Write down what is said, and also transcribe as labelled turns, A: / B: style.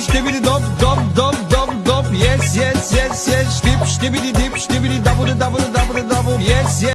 A: Штибиди доп, доп, доп, доп, доп, yes, yes, yes, yes, штип, штибиди дип, штибиди дабу, дабу, дабу, дабу, yes, yes.